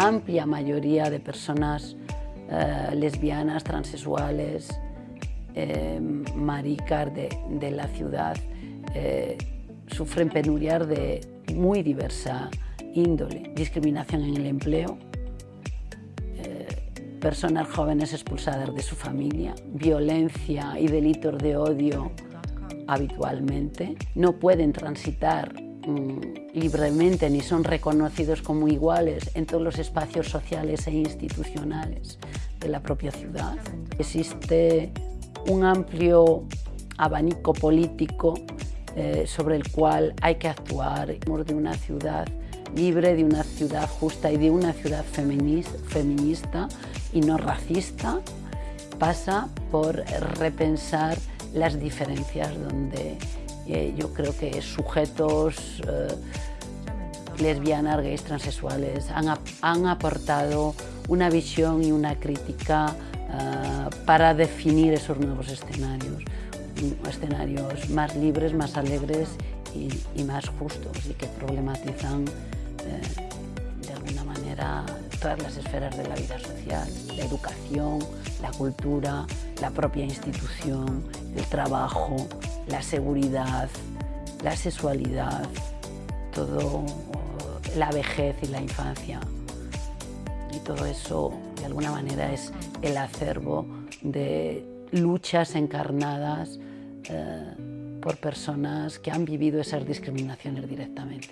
amplia mayoría de personas eh, lesbianas, transexuales, eh, maricas de, la ciudad eh, sufren penurias de muy diversa índole, discriminación en el empleo, personas jóvenes expulsadas de su familia, violencia y delitos de odio habitualmente, no pueden transitar libremente ni son reconocidos como iguales en todos los espacios sociales e institucionales de la propia ciudad. Existe un amplio abanico político eh, sobre el cual hay que actuar de una ciudad libre, de una ciudad justa y de una ciudad feminista y no racista, pasa por repensar las diferencias donde eh, yo creo que sujetos eh, lesbianas, gays, transexuales han, han, aportado una visión y una crítica eh, para definir esos nuevos escenarios, escenarios más libres, más alegres y, y más justos y que problematizan de alguna manera todas las esferas de la vida social, la educación, la cultura, la propia institución, el trabajo, la seguridad, la sexualidad, todo, la vejez y la infancia. Y todo eso, de alguna manera, es el acervo de luchas encarnadas eh, por personas que han vivido esas discriminaciones directamente.